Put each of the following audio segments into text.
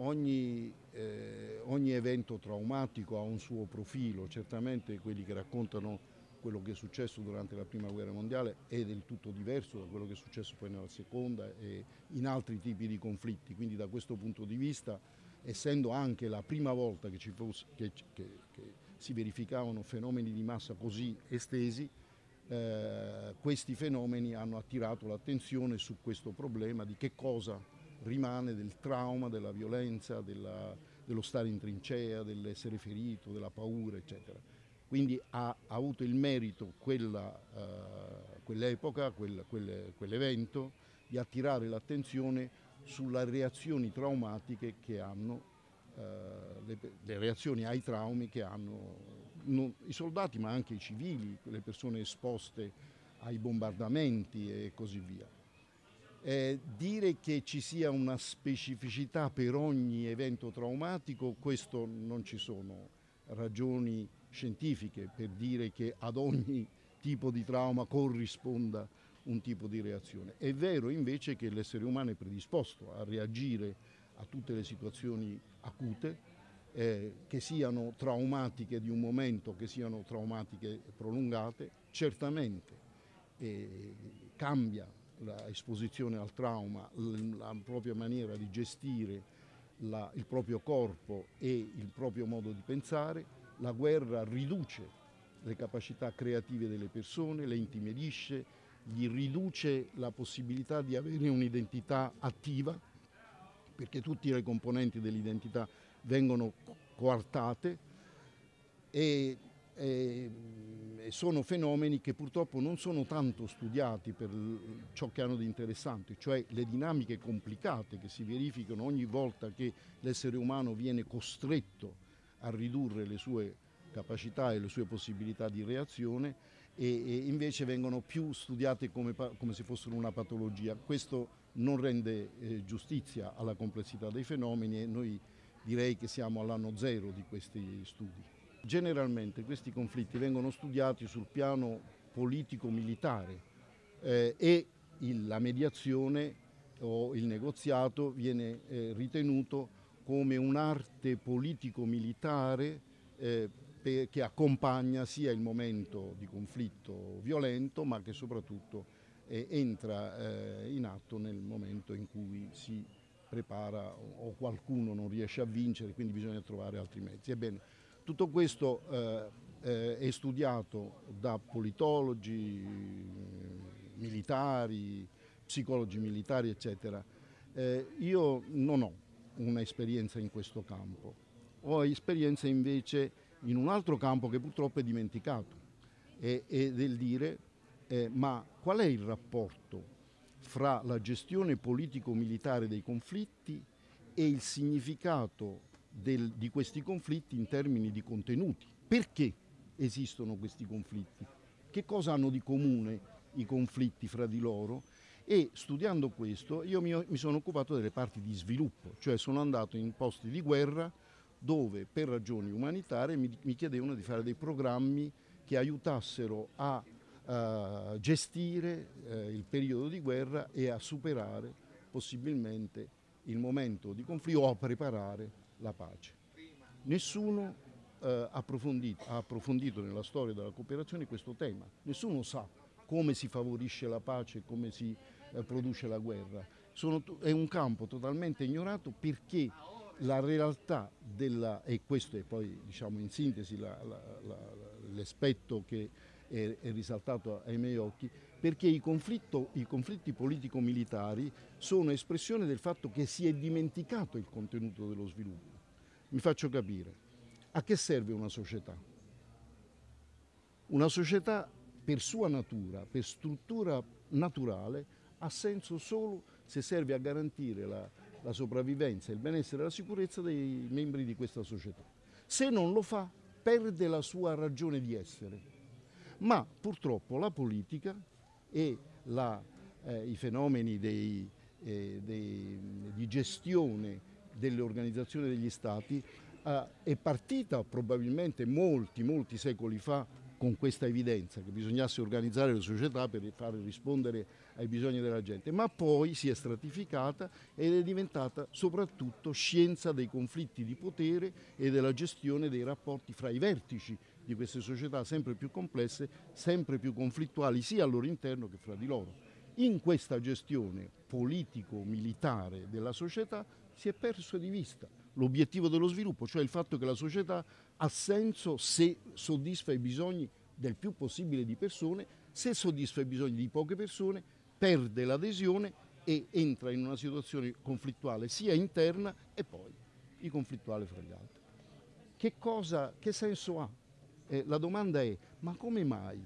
ogni, eh, ogni evento traumatico ha un suo profilo, certamente quelli che raccontano quello che è successo durante la prima guerra mondiale è del tutto diverso da quello che è successo poi nella seconda e in altri tipi di conflitti, quindi da questo punto di vista, essendo anche la prima volta che, fosse, che, che, che si verificavano fenomeni di massa così estesi, eh, questi fenomeni hanno attirato l'attenzione su questo problema di che cosa rimane del trauma, della violenza, della, dello stare in trincea, dell'essere ferito, della paura, eccetera. Quindi ha, ha avuto il merito uh, quell'epoca, quel, quel, quell'evento, di attirare l'attenzione sulle reazioni traumatiche che hanno, uh, le, le, reazioni ai traumi che hanno non, i soldati ma anche i civili, le persone esposte ai bombardamenti e così via. Eh, dire che ci sia una specificità per ogni evento traumatico, questo non ci sono ragioni scientifiche per dire che ad ogni tipo di trauma corrisponda un tipo di reazione. È vero invece che l'essere umano è predisposto a reagire a tutte le situazioni acute, eh, che siano traumatiche di un momento, che siano traumatiche prolungate, certamente eh, cambia l'esposizione al trauma, la propria maniera di gestire la, il proprio corpo e il proprio modo di pensare, la guerra riduce le capacità creative delle persone, le intimidisce, gli riduce la possibilità di avere un'identità attiva, perché tutte le componenti dell'identità vengono coartate e e sono fenomeni che purtroppo non sono tanto studiati per ciò che hanno di interessante, cioè le dinamiche complicate che si verificano ogni volta che l'essere umano viene costretto a ridurre le sue capacità e le sue possibilità di reazione e, e invece vengono più studiate come, come, se fossero una patologia. Questo non rende eh, giustizia alla complessità dei fenomeni e noi direi che siamo all'anno zero di questi studi. Generalmente questi conflitti vengono studiati sul piano politico-militare eh, e il, la mediazione o il negoziato viene eh, ritenuto come un'arte politico-militare eh, che accompagna sia il momento di conflitto violento ma che soprattutto eh, entra eh, in atto nel momento in cui si prepara o qualcuno non riesce a vincere, quindi bisogna trovare altri mezzi. Ebbene, tutto questo eh, eh, è studiato da politologi, militari, psicologi militari, eccetera. Eh, io non ho un'esperienza in questo campo, ho esperienza invece in un altro campo che purtroppo è dimenticato, è, è del dire eh, ma qual è il rapporto fra la gestione politico-militare dei conflitti e il significato del, di questi conflitti in termini di contenuti. Perché esistono questi conflitti? Che cosa hanno di comune i conflitti fra di loro? E studiando questo io mi, mi sono occupato delle parti di sviluppo, cioè sono andato in posti di guerra dove per ragioni umanitarie mi, mi chiedevano di fare dei programmi che aiutassero a uh, gestire uh, il periodo di guerra e a superare possibilmente il momento di conflitto o a preparare la pace. Nessuno ha, approfondito, ha approfondito nella storia della cooperazione questo tema, nessuno sa come si favorisce la pace, come si produce la guerra. Sono, è un campo totalmente ignorato perché la realtà della, e questo è poi diciamo in sintesi l'aspetto che è, è, risaltato ai miei occhi, perché i, i conflitti politico-militari sono espressione del fatto che si è dimenticato il contenuto dello sviluppo. Mi faccio capire. A che serve una società? Una società per sua natura, per struttura naturale, ha senso solo se serve a garantire la, la sopravvivenza, il benessere e la sicurezza dei membri di questa società. Se non lo fa, perde la sua ragione di essere ma purtroppo la politica e la, eh, i fenomeni dei, eh, dei, di gestione delle organizzazioni degli stati eh, è partita probabilmente molti, molti secoli fa con questa evidenza che bisognasse organizzare le società per fare rispondere ai bisogni della gente, ma poi si è stratificata ed è diventata soprattutto scienza dei conflitti di potere e della gestione dei rapporti fra i vertici di queste società sempre più complesse, sempre più conflittuali sia al loro interno che fra di loro. In questa gestione politico-militare della società si è perso di vista l'obiettivo dello sviluppo, cioè il fatto che la società ha senso se soddisfa i bisogni del più possibile di persone, se soddisfa i bisogni di poche persone perde l'adesione e entra in una situazione conflittuale sia interna e poi i conflittuale fra gli altri. Che, cosa, che senso ha? Eh, la domanda è ma come mai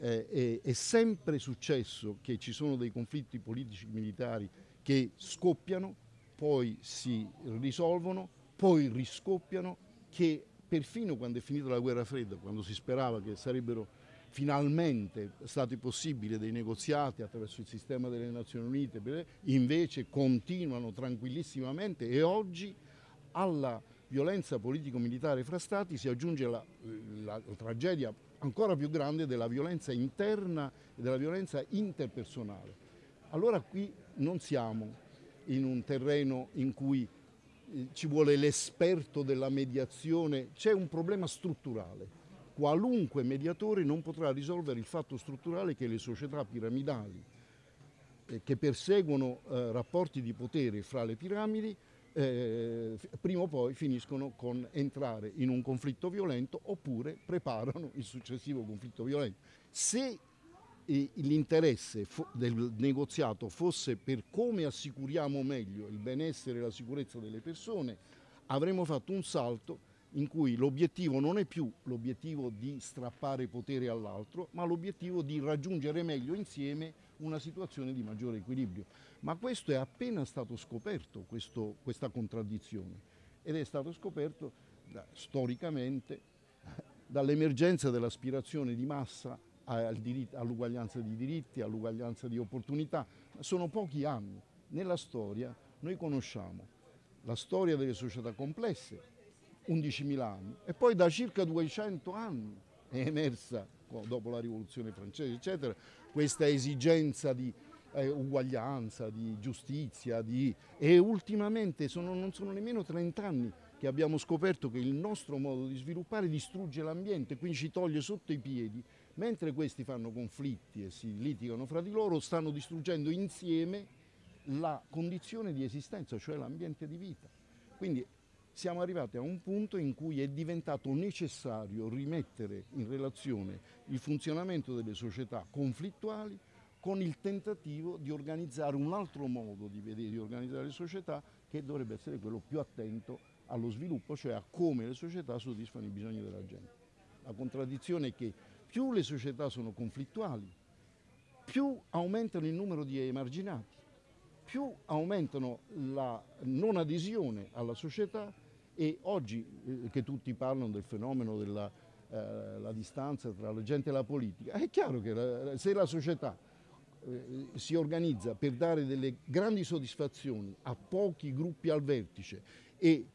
eh, è, è sempre successo che ci sono dei conflitti politici militari che scoppiano, poi si risolvono, poi riscoppiano, che perfino quando è finita la guerra fredda, quando si sperava che sarebbero finalmente stati possibili dei negoziati attraverso il sistema delle Nazioni Unite, invece continuano tranquillissimamente e oggi alla violenza politico-militare fra stati si aggiunge la, la, la, tragedia ancora più grande della violenza interna e della violenza interpersonale. Allora qui non siamo in un terreno in cui ci vuole l'esperto della mediazione, c'è un problema strutturale. Qualunque mediatore non potrà risolvere il fatto strutturale che le società piramidali eh, che perseguono eh, rapporti di potere fra le piramidi eh, prima o poi finiscono con entrare in un conflitto violento oppure preparano il successivo conflitto violento. Se l'interesse del negoziato fosse per come assicuriamo meglio il benessere e la sicurezza delle persone, avremmo fatto un salto in cui l'obiettivo non è più l'obiettivo di strappare potere all'altro, ma l'obiettivo di raggiungere meglio insieme una situazione di maggiore equilibrio. Ma questo è appena stato scoperto, questo, questa contraddizione, ed è stato scoperto da, storicamente dall'emergenza dell'aspirazione di massa all'uguaglianza di diritti, all'uguaglianza di opportunità. Sono pochi anni. Nella storia noi conosciamo la storia delle società complesse, 11.000 anni, e poi da circa 200 anni è emersa, dopo la rivoluzione francese, eccetera, questa esigenza di eh, uguaglianza, di giustizia, di... e ultimamente sono, non sono nemmeno 30 anni che abbiamo scoperto che il nostro modo di sviluppare distrugge l'ambiente, quindi ci toglie sotto i piedi Mentre questi fanno conflitti e si litigano fra di loro, stanno distruggendo insieme la condizione di esistenza, cioè l'ambiente di vita. Quindi siamo arrivati a un punto in cui è diventato necessario rimettere in relazione il funzionamento delle società conflittuali con il tentativo di organizzare un altro modo di vedere, di organizzare le società che dovrebbe essere quello più attento allo sviluppo, cioè a come le società soddisfano i bisogni della gente. La contraddizione è che più le società sono conflittuali, più aumentano il numero di emarginati, più aumentano la non adesione alla società e oggi eh, che tutti parlano del fenomeno della eh, distanza tra la gente e la politica, è chiaro che la, se la società eh, si organizza per dare delle grandi soddisfazioni a pochi gruppi al vertice e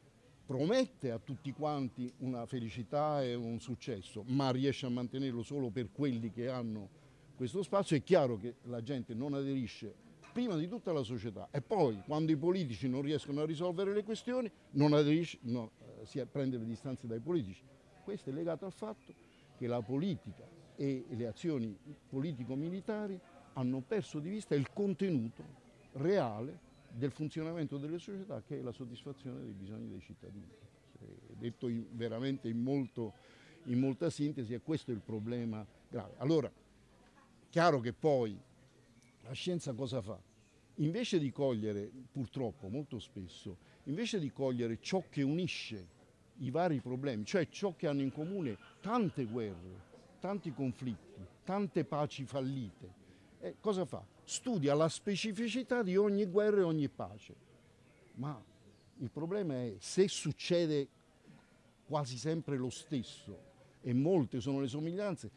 promette a tutti quanti una felicità e un successo, ma riesce a mantenerlo solo per quelli che hanno questo spazio, è chiaro che la gente non aderisce prima di tutta alla società e poi quando i politici non riescono a risolvere le questioni non aderisce, no, eh, si prende le distanze dai politici. Questo è legato al fatto che la politica e le azioni politico-militari hanno perso di vista il contenuto reale del funzionamento delle società che è la soddisfazione dei bisogni dei cittadini. Detto in, veramente in, molto, in molta sintesi, e questo è il problema grave. Allora, chiaro che poi la scienza cosa fa? Invece di cogliere, purtroppo molto spesso, invece di cogliere ciò che unisce i vari problemi, cioè ciò che hanno in comune tante guerre, tanti conflitti, tante paci fallite, eh, cosa fa? Studia la specificità di ogni guerra e ogni pace. Ma il problema è se succede quasi sempre lo stesso e molte sono le somiglianze,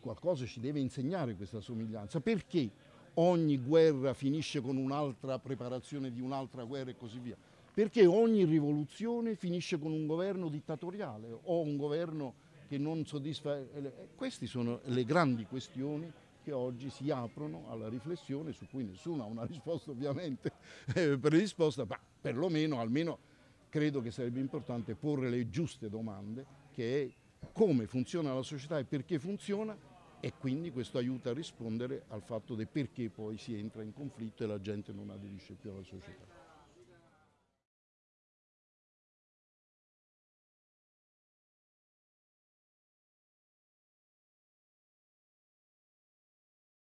qualcosa ci deve insegnare questa somiglianza. Perché ogni guerra finisce con un'altra preparazione di un'altra guerra e così via? Perché ogni rivoluzione finisce con un governo dittatoriale o un governo che non soddisfa... Eh, queste sono le grandi questioni che oggi si aprono alla riflessione su cui nessuno ha una risposta ovviamente eh, predisposta, ma perlomeno almeno credo che sarebbe importante porre le giuste domande che è come funziona la società e perché funziona e quindi questo aiuta a rispondere al fatto del perché poi si entra in conflitto e la gente non aderisce più alla società.